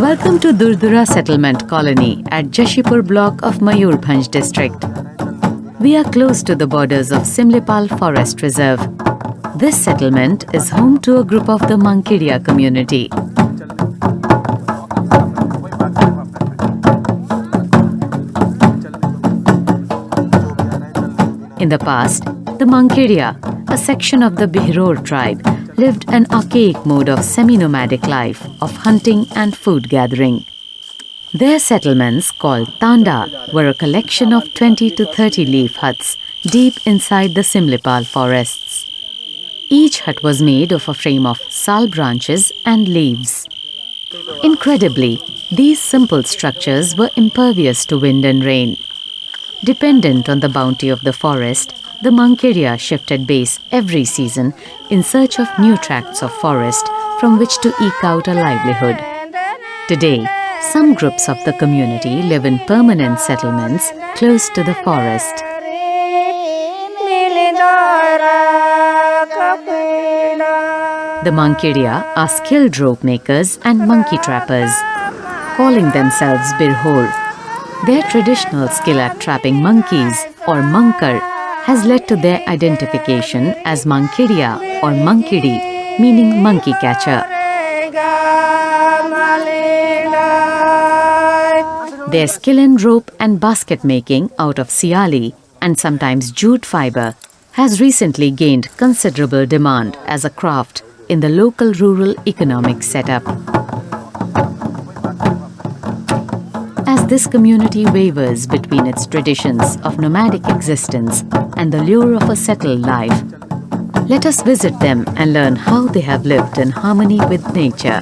Welcome to Durdura Settlement Colony at Jashipur block of Mayurbhanj district. We are close to the borders of Simlipal Forest Reserve. This settlement is home to a group of the Mankiria community. In the past, the Mankiria, a section of the Birhor tribe, lived an archaic mode of semi-nomadic life of hunting and food gathering. Their settlements, called Tanda, were a collection of 20 to 30 leaf huts deep inside the Simlipal forests. Each hut was made of a frame of sal branches and leaves. Incredibly, these simple structures were impervious to wind and rain. Dependent on the bounty of the forest, the Mankiria shifted base every season in search of new tracts of forest from which to eke out a livelihood. Today, some groups of the community live in permanent settlements close to the forest. The Mankiria are skilled rope makers and monkey trappers. Calling themselves Birhor, their traditional skill at trapping monkeys or Mankar has led to their identification as Mankiria or Mankidi, meaning monkey catcher. Their skill in rope and basket making out of siali and sometimes jute fiber has recently gained considerable demand as a craft in the local rural economic setup. This community wavers between its traditions of nomadic existence and the lure of a settled life, let us visit them and learn how they have lived in harmony with nature.